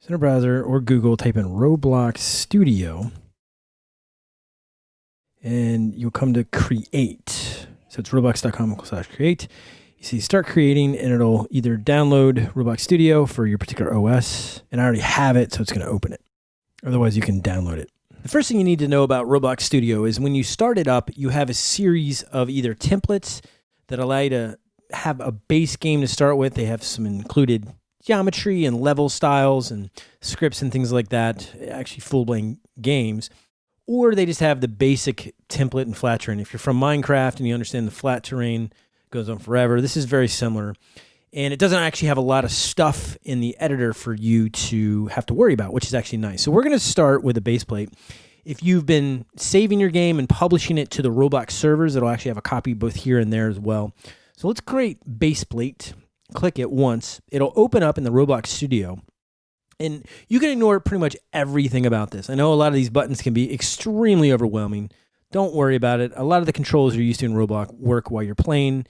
Center browser or Google, type in Roblox Studio, and you'll come to create. So it's roblox.com slash create. You see start creating and it'll either download Roblox Studio for your particular OS, and I already have it, so it's going to open it. Otherwise, you can download it. The first thing you need to know about Roblox Studio is when you start it up, you have a series of either templates that allow you to have a base game to start with. They have some included geometry and level styles and scripts and things like that, actually full blown games. Or they just have the basic template and flat terrain. If you're from Minecraft and you understand the flat terrain goes on forever, this is very similar. And it doesn't actually have a lot of stuff in the editor for you to have to worry about, which is actually nice. So we're going to start with a base plate. If you've been saving your game and publishing it to the Roblox servers, it'll actually have a copy both here and there as well. So let's create base plate click it once, it'll open up in the Roblox Studio. And you can ignore pretty much everything about this. I know a lot of these buttons can be extremely overwhelming. Don't worry about it. A lot of the controls you're used to in Roblox work while you're playing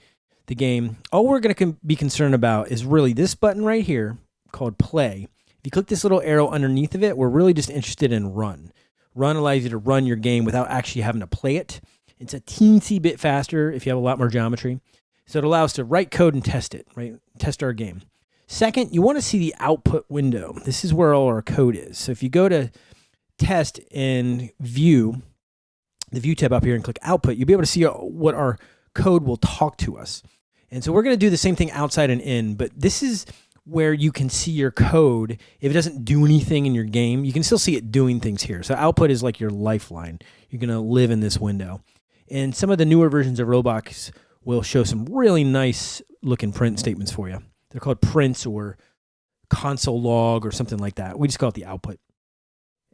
the game. All we're going to be concerned about is really this button right here called play. If you click this little arrow underneath of it, we're really just interested in run. Run allows you to run your game without actually having to play it. It's a teensy bit faster if you have a lot more geometry. So it allows us to write code and test it, right? Test our game. Second, you want to see the output window. This is where all our code is. So if you go to test and view, the view tab up here and click output, you'll be able to see uh, what our code will talk to us. And so we're going to do the same thing outside and in, but this is where you can see your code. If it doesn't do anything in your game, you can still see it doing things here. So output is like your lifeline. You're going to live in this window. And some of the newer versions of Roblox will show some really nice looking print statements for you. They're called prints or console log or something like that. We just call it the output.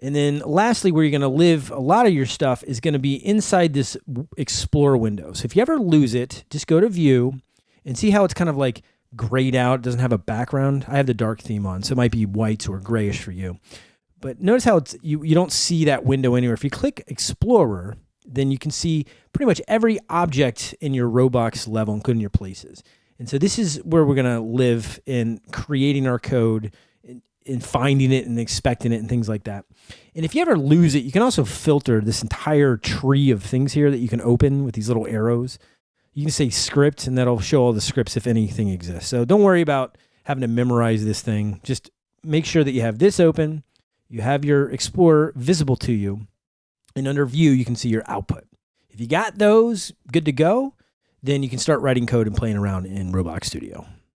And then lastly, where you're going to live a lot of your stuff is going to be inside this Explorer window. So if you ever lose it, just go to View and see how it's kind of like grayed out. It doesn't have a background. I have the dark theme on, so it might be whites or grayish for you. But notice how it's you, you don't see that window anywhere. If you click Explorer, then you can see pretty much every object in your Roblox level, including your places. And so this is where we're going to live in creating our code and finding it and expecting it and things like that. And if you ever lose it, you can also filter this entire tree of things here that you can open with these little arrows. You can say script and that'll show all the scripts if anything exists. So don't worry about having to memorize this thing. Just make sure that you have this open, you have your Explorer visible to you, and under view, you can see your output. If you got those good to go, then you can start writing code and playing around in Roblox Studio.